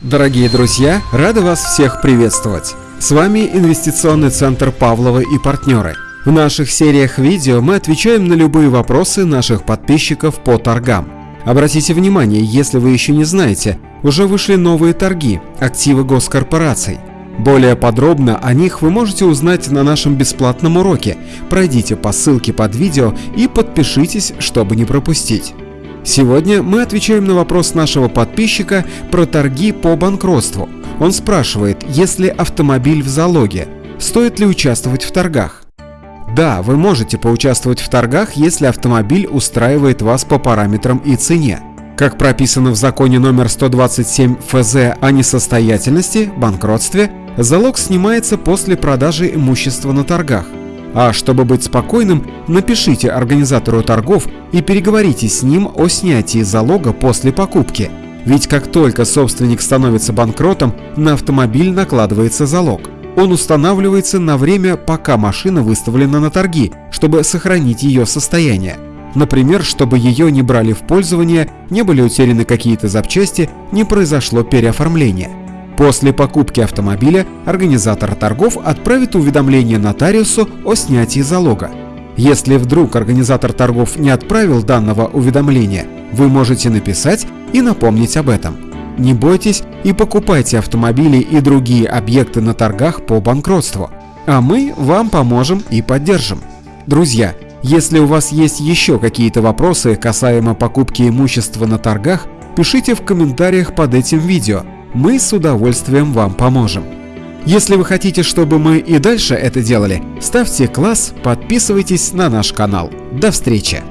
Дорогие друзья, рады вас всех приветствовать! С вами инвестиционный центр Павлова и партнеры. В наших сериях видео мы отвечаем на любые вопросы наших подписчиков по торгам. Обратите внимание, если вы еще не знаете, уже вышли новые торги, активы госкорпораций. Более подробно о них вы можете узнать на нашем бесплатном уроке. Пройдите по ссылке под видео и подпишитесь, чтобы не пропустить. Сегодня мы отвечаем на вопрос нашего подписчика про торги по банкротству. Он спрашивает, если автомобиль в залоге, стоит ли участвовать в торгах? Да, вы можете поучаствовать в торгах, если автомобиль устраивает вас по параметрам и цене. Как прописано в законе номер 127 ФЗ о несостоятельности, банкротстве, залог снимается после продажи имущества на торгах. А чтобы быть спокойным, напишите организатору торгов и переговорите с ним о снятии залога после покупки. Ведь как только собственник становится банкротом, на автомобиль накладывается залог. Он устанавливается на время, пока машина выставлена на торги, чтобы сохранить ее состояние. Например, чтобы ее не брали в пользование, не были утеряны какие-то запчасти, не произошло переоформление. После покупки автомобиля организатор торгов отправит уведомление нотариусу о снятии залога. Если вдруг организатор торгов не отправил данного уведомления, вы можете написать и напомнить об этом. Не бойтесь и покупайте автомобили и другие объекты на торгах по банкротству, а мы вам поможем и поддержим. Друзья, если у вас есть еще какие-то вопросы касаемо покупки имущества на торгах, пишите в комментариях под этим видео – мы с удовольствием вам поможем. Если вы хотите, чтобы мы и дальше это делали, ставьте класс, подписывайтесь на наш канал. До встречи!